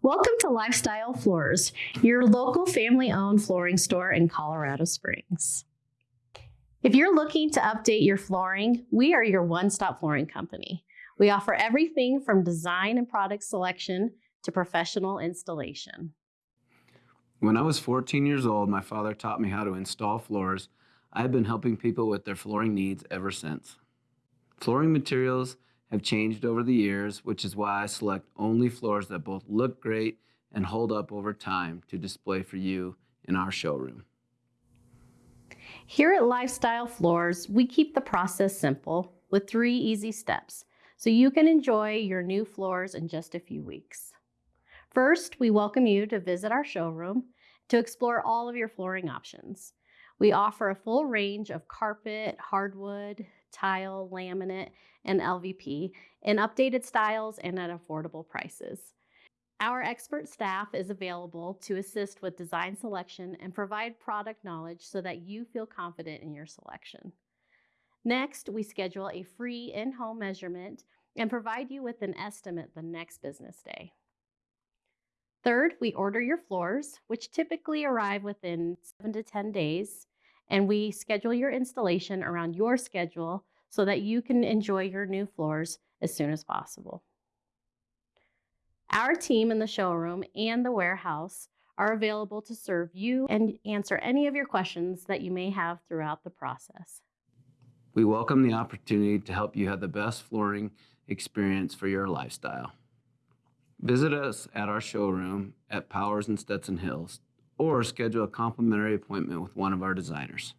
Welcome to Lifestyle Floors, your local family owned flooring store in Colorado Springs. If you're looking to update your flooring, we are your one stop flooring company. We offer everything from design and product selection to professional installation. When I was 14 years old, my father taught me how to install floors. I have been helping people with their flooring needs ever since. Flooring materials have changed over the years, which is why I select only floors that both look great and hold up over time to display for you in our showroom. Here at Lifestyle Floors, we keep the process simple with three easy steps so you can enjoy your new floors in just a few weeks. First, we welcome you to visit our showroom to explore all of your flooring options. We offer a full range of carpet, hardwood, tile, laminate, and LVP in updated styles and at affordable prices. Our expert staff is available to assist with design selection and provide product knowledge so that you feel confident in your selection. Next, we schedule a free in-home measurement and provide you with an estimate the next business day. Third, we order your floors, which typically arrive within seven to 10 days, and we schedule your installation around your schedule so that you can enjoy your new floors as soon as possible. Our team in the showroom and the warehouse are available to serve you and answer any of your questions that you may have throughout the process. We welcome the opportunity to help you have the best flooring experience for your lifestyle. Visit us at our showroom at Powers and Stetson Hills or schedule a complimentary appointment with one of our designers.